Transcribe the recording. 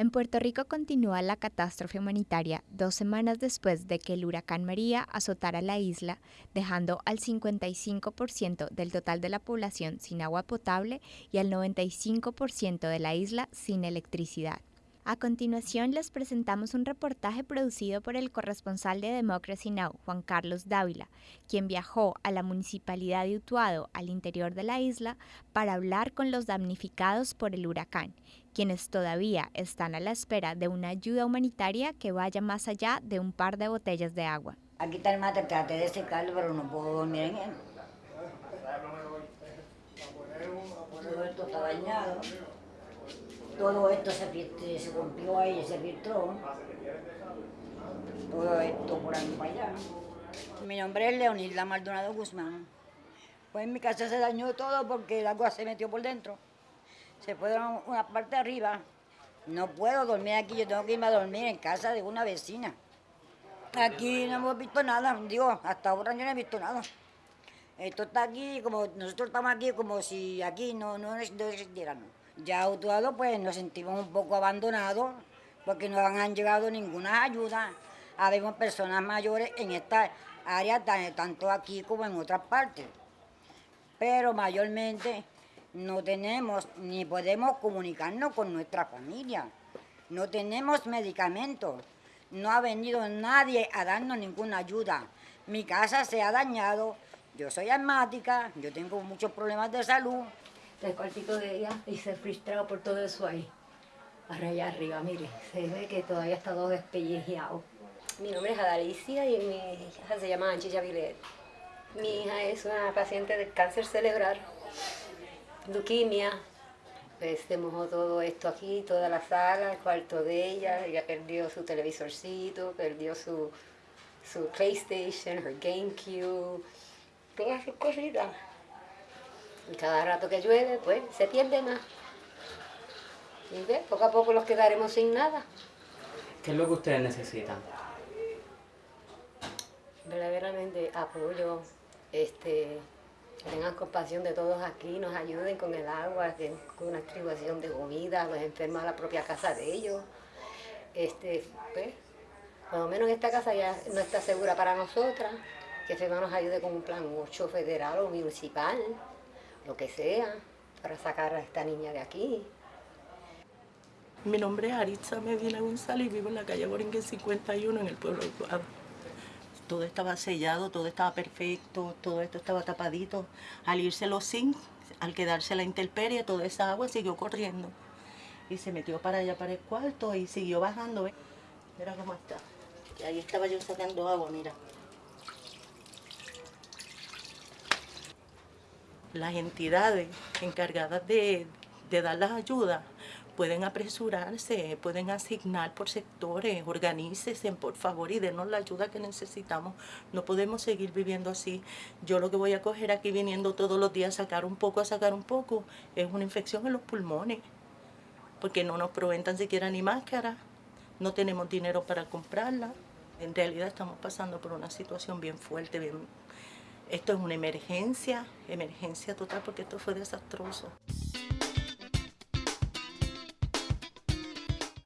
En Puerto Rico continúa la catástrofe humanitaria dos semanas después de que el huracán María azotara la isla, dejando al 55% del total de la población sin agua potable y al 95% de la isla sin electricidad. A continuación les presentamos un reportaje producido por el corresponsal de Democracy Now, Juan Carlos Dávila, quien viajó a la municipalidad de Utuado, al interior de la isla, para hablar con los damnificados por el huracán, quienes todavía están a la espera de una ayuda humanitaria que vaya más allá de un par de botellas de agua. Aquí está el mate, traté de secarlo, pero no puedo dormir en él. Está dañado todo esto se, rompió ahí, se filtró. Todo esto por ahí para allá. Mi nombre es Leonilda Maldonado Guzmán. Pues en mi casa se dañó todo porque el agua se metió por dentro. Se fue una parte arriba. No puedo dormir aquí, yo tengo que irme a dormir en casa de una vecina. Aquí no hemos visto nada, digo, hasta ahora no he visto nada. Esto está aquí, como nosotros estamos aquí como si aquí no, no, no existiéramos. Ya Utuado pues nos sentimos un poco abandonados porque no han llegado ninguna ayuda. Habemos personas mayores en esta área, tanto aquí como en otras partes. Pero mayormente no tenemos ni podemos comunicarnos con nuestra familia. No tenemos medicamentos. No ha venido nadie a darnos ninguna ayuda. Mi casa se ha dañado. Yo soy asmática, yo tengo muchos problemas de salud el cuartito de ella y se frustrado por todo eso ahí. allá arriba, mire, se ve que todavía está todo despellejeado. Mi nombre es Adalicia y mi hija se llama Anchilla Vilet. Mi hija es una paciente de cáncer cerebral, leuquimia. Pues se mojó todo esto aquí, toda la sala, el cuarto de ella. Ella perdió su televisorcito, perdió su, su PlayStation, her GameCube, todas sus cositas. Y cada rato que llueve, pues se pierde más. Y ve, poco a poco los quedaremos sin nada. ¿Qué es lo que ustedes necesitan? Verdaderamente apoyo, este, que tengan compasión de todos aquí, nos ayuden con el agua, con una distribución de comida, los enfermos a la propia casa de ellos. Este, pues, por lo menos esta casa ya no está segura para nosotras, que FEMA nos ayude con un plan 8 federal o municipal lo que sea, para sacar a esta niña de aquí. Mi nombre es Aritza Medina González y vivo en la calle Boringue 51 en el pueblo de Utuado. Todo estaba sellado, todo estaba perfecto, todo esto estaba tapadito. Al irse los zinc, al quedarse la intemperie, toda esa agua siguió corriendo. Y se metió para allá, para el cuarto y siguió bajando. Mira cómo está. Y ahí estaba yo sacando agua, mira. Las entidades encargadas de, dar las ayudas pueden apresurarse, pueden asignar por sectores, organícese por favor y denos la ayuda que necesitamos. No podemos seguir viviendo así. Yo lo que voy a coger aquí viniendo todos los días a sacar un poco, a sacar un poco, es una infección en los pulmones, porque no nos proveen tan siquiera ni máscara, no tenemos dinero para comprarla. En realidad estamos pasando por una situación bien fuerte, bien esto es una emergencia, emergencia total porque esto fue desastroso.